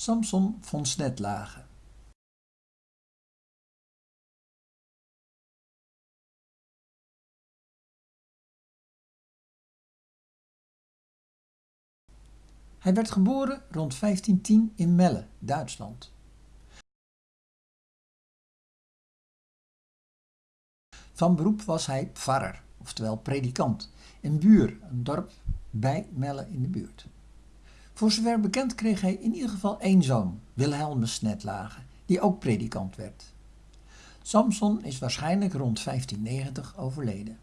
Samson von Snetlage Hij werd geboren rond 1510 in Melle, Duitsland. Van beroep was hij pfarrer, oftewel predikant, in Buur, een dorp bij Melle in de buurt. Voor zover bekend kreeg hij in ieder geval één zoon, Wilhelmus Snetlage, die ook predikant werd. Samson is waarschijnlijk rond 1590 overleden.